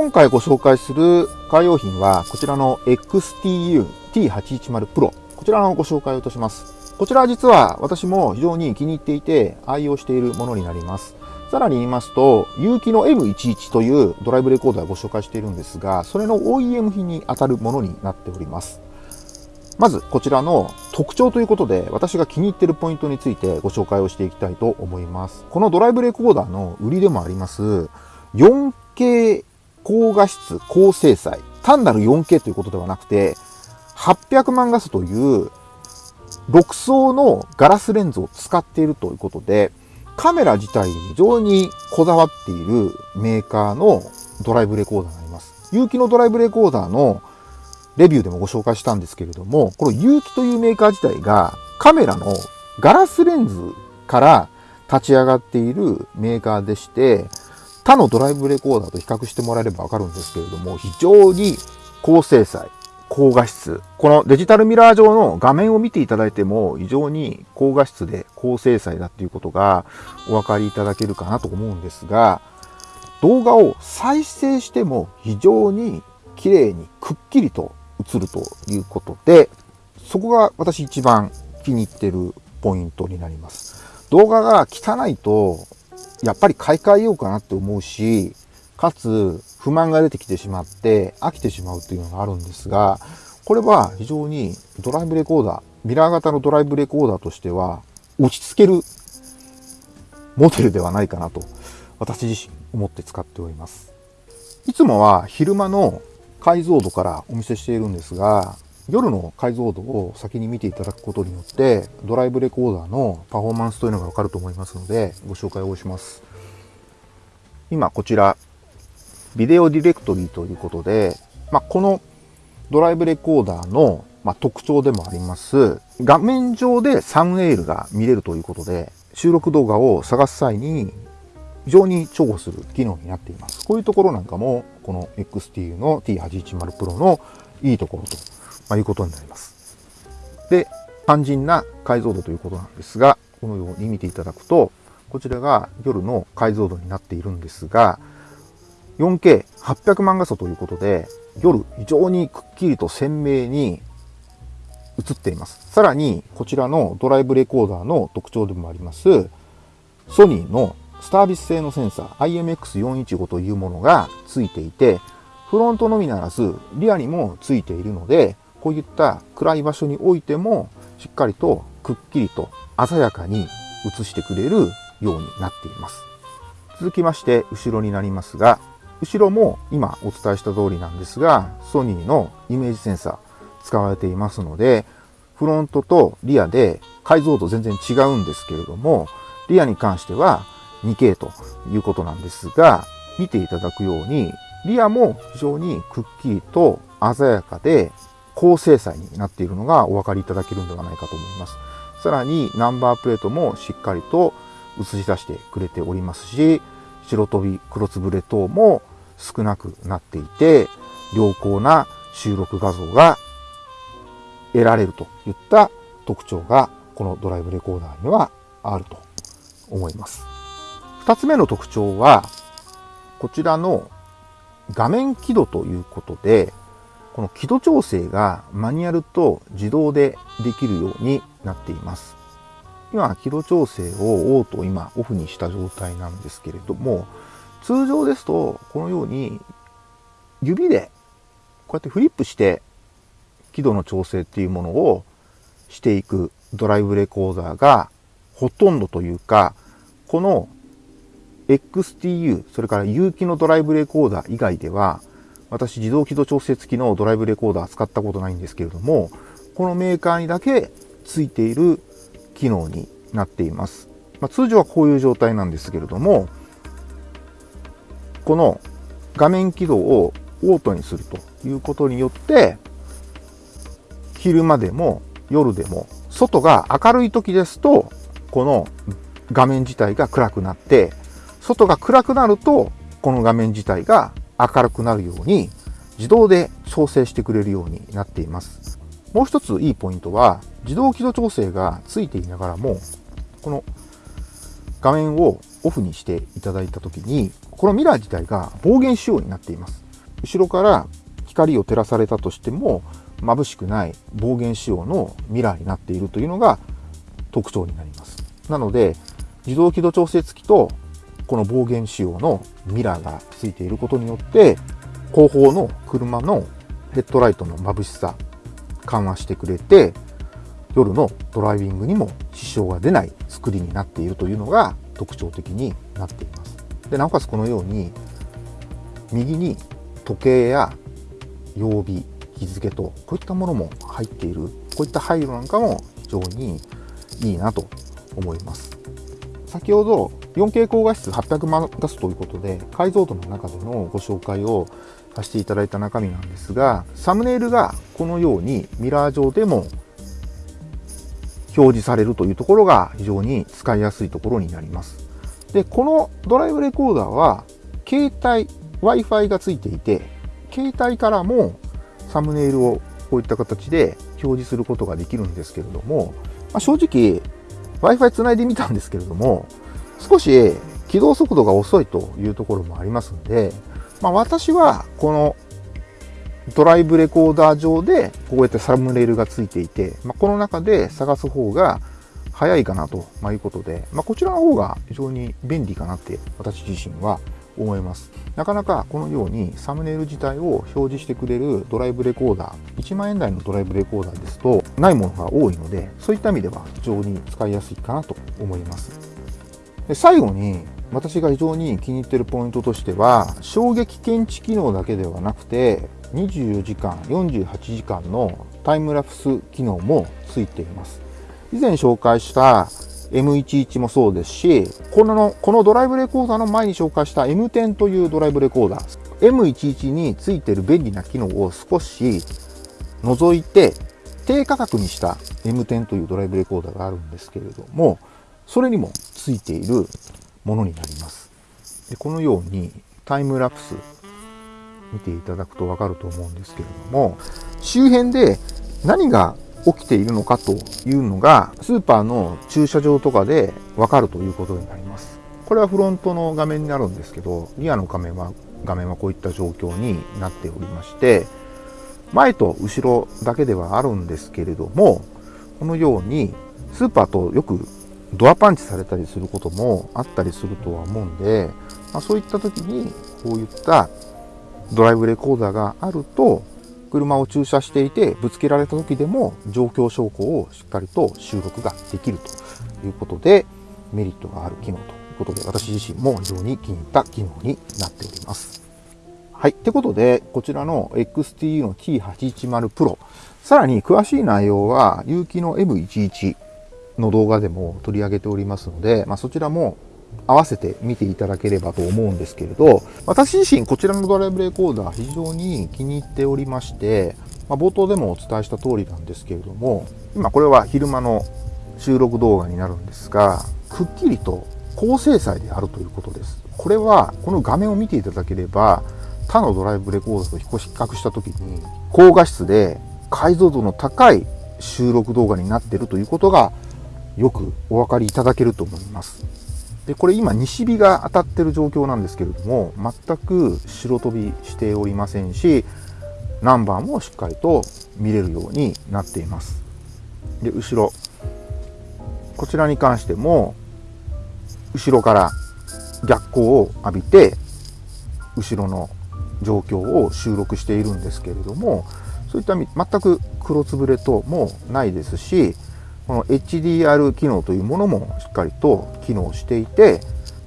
今回ご紹介するカー用品はこちらの XTU T810 Pro こちらのご紹介をいたしますこちらは実は私も非常に気に入っていて愛用しているものになりますさらに言いますと、有機の M11 というドライブレコーダーをご紹介しているんですが、それの OEM 品に当たるものになっております。まず、こちらの特徴ということで、私が気に入っているポイントについてご紹介をしていきたいと思います。このドライブレコーダーの売りでもあります、4K 高画質高精細。単なる 4K ということではなくて、800万画素という6層のガラスレンズを使っているということで、カメラ自体に非常にこだわっているメーカーのドライブレコーダーになります。有機のドライブレコーダーのレビューでもご紹介したんですけれども、この有機というメーカー自体がカメラのガラスレンズから立ち上がっているメーカーでして、他のドライブレコーダーと比較してもらえればわかるんですけれども、非常に高精細、高画質。このデジタルミラー上の画面を見ていただいても非常に高画質で高精細だっていうことがお分かりいただけるかなと思うんですが、動画を再生しても非常に綺麗にくっきりと映るということで、そこが私一番気に入ってるポイントになります。動画が汚いと、やっぱり買い替えようかなって思うし、かつ不満が出てきてしまって飽きてしまうというのがあるんですが、これは非常にドライブレコーダー、ミラー型のドライブレコーダーとしては落ち着けるモデルではないかなと私自身思って使っております。いつもは昼間の解像度からお見せしているんですが、夜の解像度を先に見ていただくことによって、ドライブレコーダーのパフォーマンスというのがわかると思いますので、ご紹介をします。今こちらビデオディレクトリーということで、まあ、このドライブレコーダーの、ま、特徴でもあります、画面上でサムネイルが見れるということで、収録動画を探す際に非常に重宝する機能になっています。こういうところなんかも、この XTU の T810 Pro のいいところと、まいうことになります。で、肝心な解像度ということなんですが、このように見ていただくと、こちらが夜の解像度になっているんですが、4K800 万画素ということで、夜非常にくっきりと鮮明に映っています。さらに、こちらのドライブレコーダーの特徴でもあります、ソニーのスタービス製のセンサー IMX415 というものがついていて、フロントのみならず、リアにもついているので、こういった暗い場所においても、しっかりとくっきりと鮮やかに映してくれるようになっています。続きまして、後ろになりますが、後ろも今お伝えした通りなんですが、ソニーのイメージセンサー使われていますので、フロントとリアで解像度全然違うんですけれども、リアに関しては 2K ということなんですが、見ていただくように、リアも非常にくっきりと鮮やかで高精細になっているのがお分かりいただけるんではないかと思います。さらにナンバープレートもしっかりと映し出してくれておりますし、白飛び黒つぶれ等も少なくなっていて、良好な収録画像が得られるといった特徴がこのドライブレコーダーにはあると思います。二つ目の特徴は、こちらの画面輝度ということで、この輝度調整がマニュアルと自動でできるようになっています。今、輝度調整をオート今オフにした状態なんですけれども、通常ですと、このように指でこうやってフリップして輝度の調整っていうものをしていくドライブレコーダーがほとんどというか、この XTU、それから有機のドライブレコーダー以外では、私自動輝度調整付きのドライブレコーダー使ったことないんですけれども、このメーカーにだけついている機能になっています。まあ、通常はこういう状態なんですけれども、この画面起動をオートにするということによって、昼間でも夜でも、外が明るい時ですと、この画面自体が暗くなって、外が暗くなると、この画面自体が明るくなるように、自動で調整してくれるようになっています。もう一ついいポイントは、自動起動調整がついていながらも、この画面をオフにしていただいたときに、このミラー自体が暴言仕様になっています。後ろから光を照らされたとしても眩しくない暴言仕様のミラーになっているというのが特徴になります。なので自動軌道調整付きとこの暴言仕様のミラーがついていることによって後方の車のヘッドライトの眩しさ緩和してくれて夜のドライビングにも支障が出ない作りになっているというのが特徴的になっています。でなおかつこのように右に時計や曜日日付とこういったものも入っているこういった配慮なんかも非常にいいなと思います先ほど 4K 高画質800万画素ということで解像度の中でのご紹介をさせていただいた中身なんですがサムネイルがこのようにミラー上でも表示されるというところが非常に使いやすいところになります。でこのドライブレコーダーは携帯 Wi-Fi がついていて携帯からもサムネイルをこういった形で表示することができるんですけれども、まあ、正直 Wi-Fi つないでみたんですけれども少し起動速度が遅いというところもありますので、まあ、私はこのドライブレコーダー上でこうやってサムネイルがついていて、まあ、この中で探す方が早いかなということで、まあ、こちらの方が非常に便利かなって私自身は思います。なかなかこのようにサムネイル自体を表示してくれるドライブレコーダー、1万円台のドライブレコーダーですとないものが多いので、そういった意味では非常に使いやすいかなと思います。で最後に私が非常に気に入っているポイントとしては、衝撃検知機能だけではなくて、24時間、48時間のタイムラプス機能もついています。以前紹介した M11 もそうですし、このこのドライブレコーダーの前に紹介した M10 というドライブレコーダー、M11 についている便利な機能を少し除いて、低価格にした M10 というドライブレコーダーがあるんですけれども、それにもついているものになります。でこのようにタイムラプス見ていただくとわかると思うんですけれども、周辺で何が起きているのかというのがスーパーの駐車場とかでわかるということになります。これはフロントの画面になるんですけど、リアの画面は画面はこういった状況になっておりまして、前と後ろだけではあるんですけれども、このようにスーパーとよくドアパンチされたりすることもあったりするとは思うんで、まあ、そういった時にこういったドライブレコーダーがあると車を駐車していてぶつけられた時でも状況証拠をしっかりと収録ができるということでメリットがある機能ということで私自身も非常に気に入った機能になっております。はい。ってことで、こちらの XTU の T810 Pro、さらに詳しい内容は、有機の M11 の動画でも取り上げておりますので、まあ、そちらも合わせて見ていただければと思うんですけれど、私自身こちらのドライブレコーダー非常に気に入っておりまして、まあ、冒頭でもお伝えした通りなんですけれども、今これは昼間の収録動画になるんですが、くっきりと高精細であるということです。これはこの画面を見ていただければ、他のドライブレコーダーと比較した時に高画質で解像度の高い収録動画になっているということがよくお分かりいただけると思います。でこれ今西日が当たってる状況なんですけれども全く白飛びしておりませんしナンバーもしっかりと見れるようになっていますで後ろこちらに関しても後ろから逆光を浴びて後ろの状況を収録しているんですけれどもそういった全く黒つぶれともないですしこの HDR 機能というものもしっかりと機能していて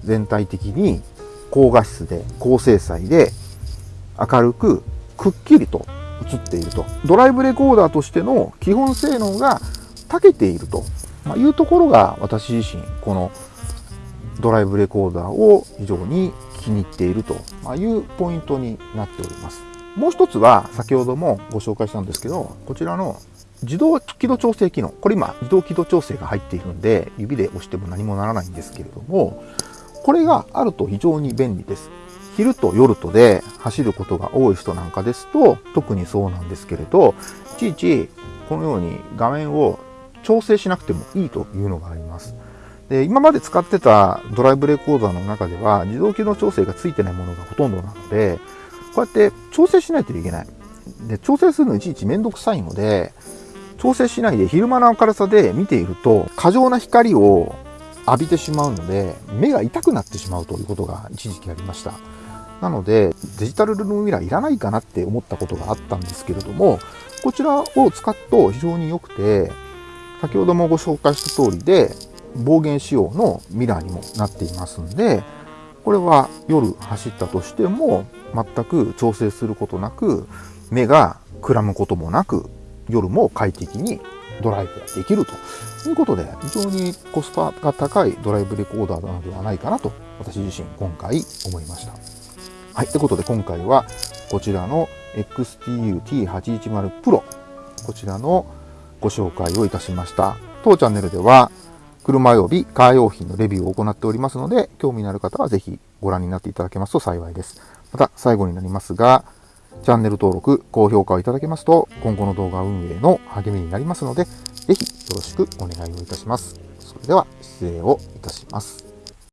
全体的に高画質で高精細で明るくくっきりと映っていると。ドライブレコーダーとしての基本性能が長けていると。いうところが私自身このドライブレコーダーを非常に気に入っていると。いうポイントになっております。もう一つは先ほどもご紹介したんですけどこちらの自動軌道調整機能。これ今、自動軌道調整が入っているんで、指で押しても何もならないんですけれども、これがあると非常に便利です。昼と夜とで走ることが多い人なんかですと、特にそうなんですけれど、いちいちこのように画面を調整しなくてもいいというのがあります。で今まで使ってたドライブレコーダーの中では自動機能調整がついてないものがほとんどなので、こうやって調整しないといけない。で、調整するのいちいちめんどくさいので、調整しないで昼間の明るさで見ていると、過剰な光を浴びてしまうので、目が痛くなってしまうということが一時期ありました。なので、デジタルルームミラーいらないかなって思ったことがあったんですけれども、こちらを使うと非常に良くて、先ほどもご紹介した通りで、暴言仕様のミラーにもなっていますんで、これは夜走ったとしても全く調整することなく、目がくらむこともなく、夜も快適にドライブができるということで、非常にコスパが高いドライブレコーダーなのではないかなと、私自身今回思いました。はい。ということで今回はこちらの XTU-T810 Pro、こちらのご紹介をいたしました。当チャンネルでは車及びカー用品のレビューを行っておりますので、興味のある方はぜひご覧になっていただけますと幸いです。また最後になりますが、チャンネル登録、高評価をいただけますと、今後の動画運営の励みになりますので、ぜひよろしくお願いをいたします。それでは失礼をいたします。